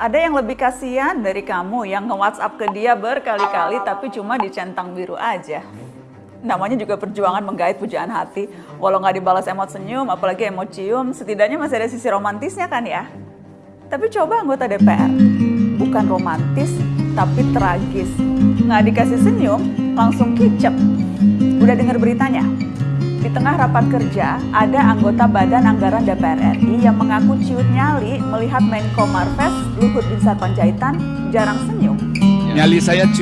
Ada yang lebih kasihan dari kamu yang nge-WhatsApp ke dia berkali-kali tapi cuma dicentang biru aja. Namanya juga perjuangan menggait pujaan hati. Walau nggak dibalas emot senyum, apalagi emot cium, setidaknya masih ada sisi romantisnya kan ya? Tapi coba anggota DPR, bukan romantis, tapi tragis. Nggak dikasih senyum, langsung kicep. Udah dengar beritanya? Di tengah rapat kerja, ada anggota Badan Anggaran DPR RI yang mengaku ciut nyali melihat Menko Marves Luhut Binsar Panjaitan jarang senyum. Nyali saya ciut.